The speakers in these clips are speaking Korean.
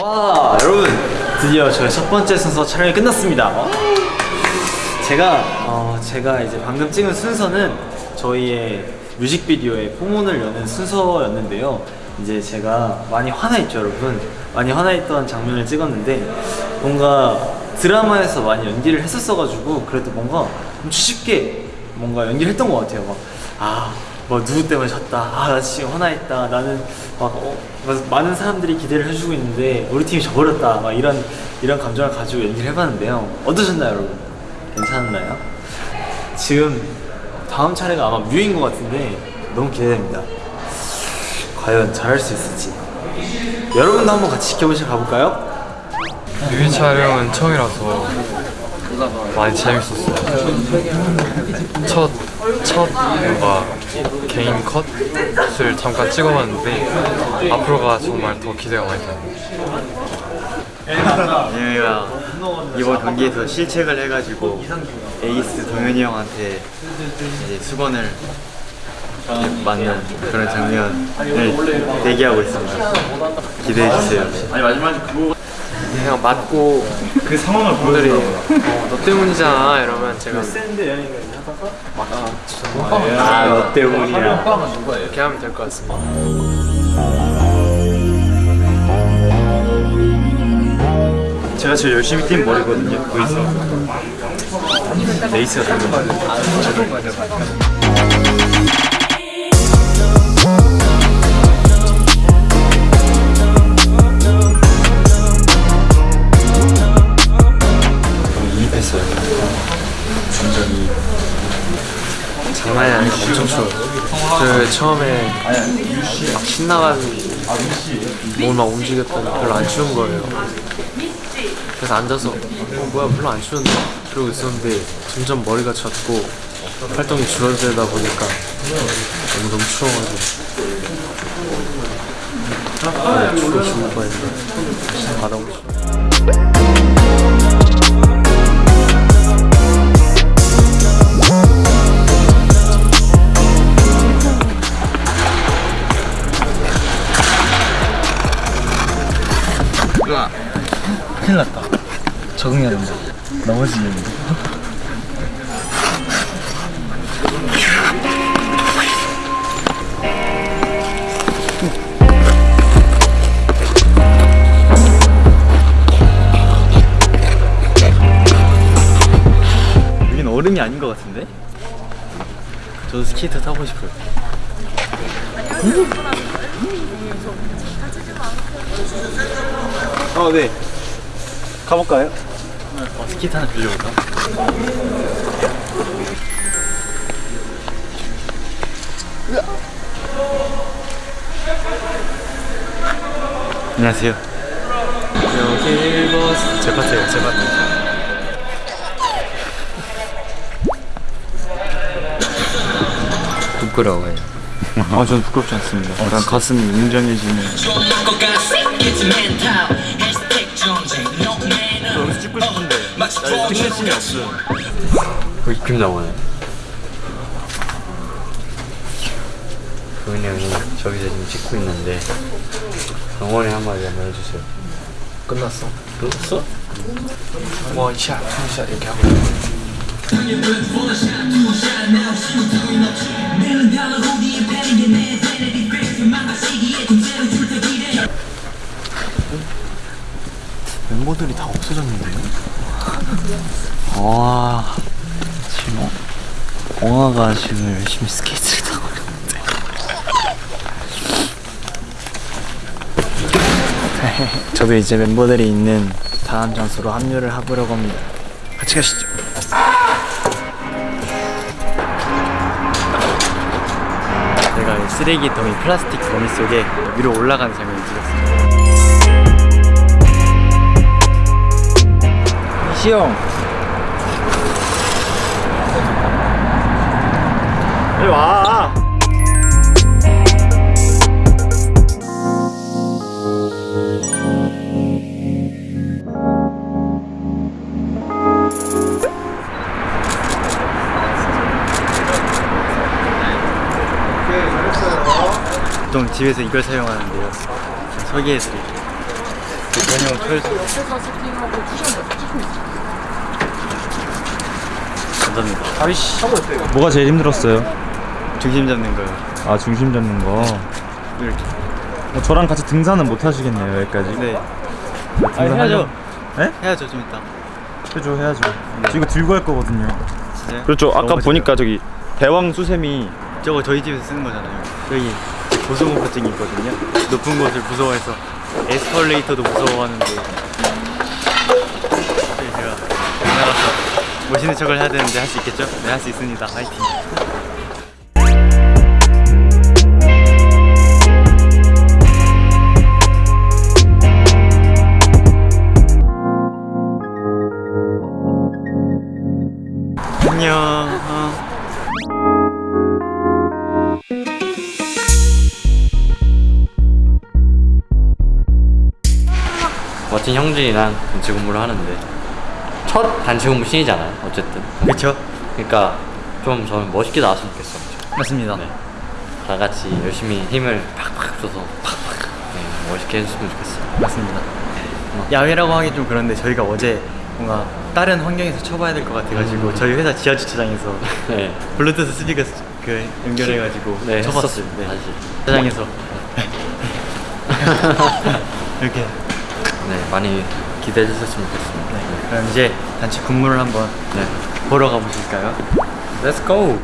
와 여러분. 드디어 저희 첫 번째 순서 촬영이 끝났습니다. 와. 제가 어, 제가 이제 방금 찍은 순서는 저희의 뮤직비디오의 포문을 여는 순서였는데요 이제 제가 많이 화나있죠 여러분? 많이 화나있던 장면을 찍었는데 뭔가 드라마에서 많이 연기를 했었어가지고 그래도 뭔가 좀 쉽게 뭔가 연기를 했던 것 같아요. 막, 아, 뭐 누구 때문에 졌다. 아 나 지금 화나있다. 나는 막 어, 막 많은 사람들이 기대를 해주고 있는데 우리 팀이 져버렸다. 막 이런 이런 감정을 가지고 연기를 해봤는데요. 어떠셨나요 여러분? 괜찮았나요? 지금 다음 차례가 아마 뮤인 것 같은데 너무 기대됩니다 과연 잘할 수 있을지 여러분도 한번 같이 지켜보시러 가볼까요? 뮤비 촬영은 처음이라서 많이 재밌었어요. 첫, 첫 뭔가 개인 컷을 잠깐 찍어봤는데 앞으로가 정말 더 기대가 많이 됩니다. 얘네가 이번 경기에서 실책을 해가지고 에이스 동현이 형한테 이제 수건을 맞는 그런 장면을 대기하고 있습니다. 기대해주세요. 그냥 맞고 그 상황을 분들이 어, 너 때문이잖아 이러면 제가 아너 때문이야 이렇게 하면 될 것 같습니다. 제가 제일 열심히 뛴 머리거든요. 보이죠? 레이스가 되는 이입했어요. 장난이 아니고 엄청 추워요. 그 처음에 막 신나가지고 몸을 막 움직였더니 별로 안 추운 거예요. 그래서 앉아서 어 뭐야 별로 안 추운데 그러고 있었는데 점점 머리가 젖고 활동이 줄어들다 보니까 너무 너무 추워가지고 아, 추워 죽을 뻔했는데 받아보고 싶어. 적응해야 된다 넘어지겠는데 여긴 얼음이 아닌 것 같은데? 저도 스케이트 타고 싶어요. 어, 네. 가볼까요? 어, 스케이트 하나 빌려볼까? 안녕하세요. 여기 버스 제 파트예요 제 파트 부끄러워요 아, 저는 부끄럽지 않습니다. 약간 가슴이 웅장해지는. 찍고 싶은데 나 찍힐 이 없어. 그 입힘 나오네 도현이 형이 저기서 지금 찍고 있는데 응원의 한마디 한번 해주세요 끝났어 끝났어? 원샷 투샷 이렇게 하고 멤버들이 다 없어졌는데요? 와 지금 어- 엉아가 지금 열심히 스케이트를 타고 있는데. 저도 이제 멤버들이 있는 다음 장소로 합류를 해보려고 합니다. 같이 가시죠. 제가 이 쓰레기 더미 플라스틱 더미 속에 위로 올라가는 장면을 찍었어요 시영 빨리 와. 보통 집에서 이걸 사용하는데요. 소개해드릴게요. 전용 털 감사합니다. 아이씨. 뭐가 제일 힘들었어요? 중심 잡는 거요. 아 중심 잡는 거. 이렇게. 뭐 저랑 같이 등산은 못 하시겠네요 여기까지. 네. 아, 등산 해야죠. 네? 해야죠, 좀 이따. 해줘 해야죠. 저 이거 들고 갈 거거든요. 진짜요? 그렇죠. 아까 보니까 저기 대왕 수세미 저거 저희 집에서 쓰는 거잖아요. 여기 고소공포증이 있거든요. 높은 곳을 무서워해서 에스컬레이터도 무서워하는데 제가 나가서 멋있는 척을 해야 되는데 할 수 있겠죠? 네, 할 수 있습니다. 화이팅. 안녕. 어. 멋진 형준이랑 단체 근무를 하는데 첫 단체 근무 신이잖아요 어쨌든 그쵸? 그러니까 좀 저는 멋있게 나왔으면 좋겠어요 맞습니다. 네. 다 같이 열심히 힘을 팍팍 줘서 팍팍 네, 멋있게 해줬으면 좋겠어요 맞습니다. 야외라고 하기 좀 그런데 저희가 어제 뭔가 다른 환경에서 쳐봐야 될 것 같아가지고 저희 회사 지하 주차장에서 네, 블루투스 스피커 스- 그 연결해가지고 네 쳐봤어요. 네. 다시 주차장에서 이렇게. 네 많이 기대해 주셨으면 좋겠습니다 네. 그럼 이제 단체 군무를 한번 네. 보러 가보실까요? Let's go!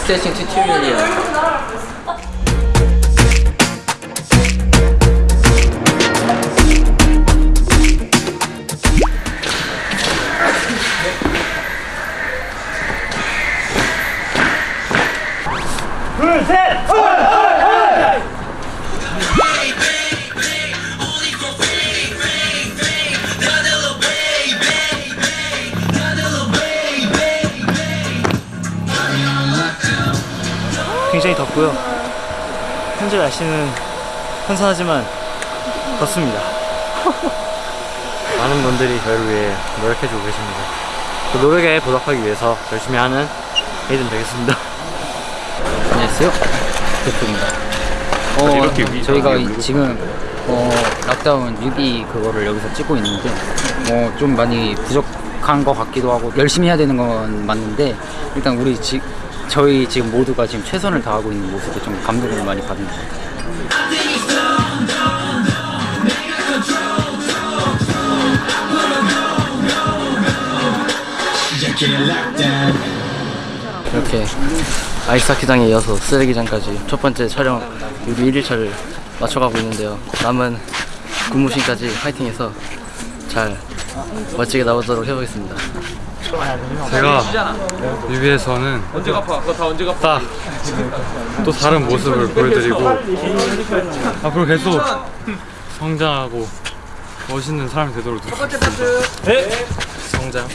스트레칭 튜토리얼이야. 굉장히 덥고요. 현재 날씨는 선선하지만 덥습니다. 많은 분들이 저희를 위해 노력해주고 계십니다 그 노력에 보답하기 위해서 열심히 하는 헤이든 되겠습니다 안녕하세요. 대표입니다. 어, 저희가 이- 지금 어, 락다운 뮤비 그거를 여기서 찍고 있는데 어, 좀 많이 부족한 것 같기도 하고 열심히 해야 되는 건 맞는데 일단 우리 지, 저희 지금 모두가 지금 최선을 다하고 있는 모습에 좀 감동을 많이 받는 것 같아요. 이렇게 아이스하키장에 이어서 쓰레기장까지 첫 번째 촬영 뮤비 1일차를 맞춰가고 있는데요. 남은 군무신까지 파이팅해서 잘 멋지게 나오도록 해보겠습니다. 제가 뮤비에서는 딱또 다른 모습을 보여드리고 앞으로 계속 성장하고 멋있는 사람이 되도록 노력하겠습니다. 성장.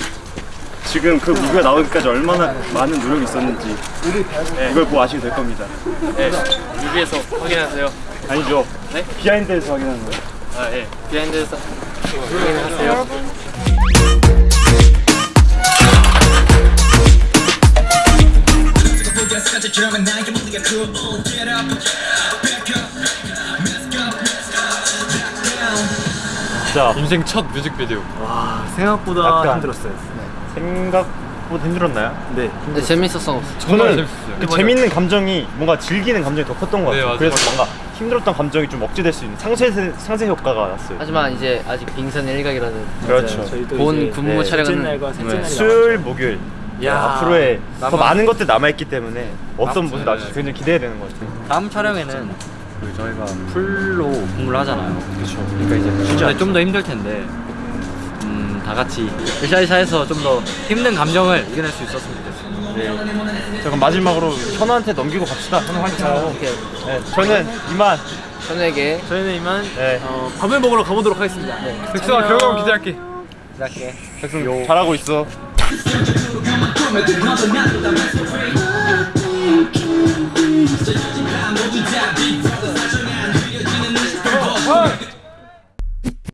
지금 그 무비가 나오기까지 얼마나 많은 노력이 있었는지 이걸 보고 아시게 될 겁니다. 뮤비에서 확인하세요. 아니죠? 비하인드에서 확인하는 거예요. 아 예. 비하인드에서 확인하세요. 인생 첫 뮤직비디오. 와 생각보다 약간. 힘들었어요. 생각보다 힘들었나요? 네. 근데 재밌었어. 정말 재밌었어요. 그 재밌는 감정이 뭔가 즐기는 감정이 더 컸던 것 네, 같아요. 맞아요. 그래서 뭔가 힘들었던 감정이 좀 억제될 수 있는 상쇄 상쇄 효과가 났어요. 하지만 이제 아직 빙산 일각이라는 그렇죠. 본 군무 네, 촬영은 네. 수요일, 목요일 네, 야, 앞으로의 더 남아- 많은 것들 남아 있기 때문에 어떤. 모습 나올지 굉장히 기대되는 것 같아요. 다음 촬영에는 그 저희가 풀로 공부를 하잖아요. 그렇죠. 그러니까 이제 근데 좀더 힘들 텐데, 음, 다 같이 으쌰으쌰해서 좀 더 힘든 감정을 이겨낼 수 있었으면 좋겠어요. 네. 자 그럼 마지막으로 현우한테 넘기고 갑시다. 현우 화이팅. 네, 저는 이만. 현우에게 저희는 이만 네. 어, 밥을 먹으러 가보도록 하겠습니다. 백수아 결과물 기대할게. 백승 잘하고 있어. I Don't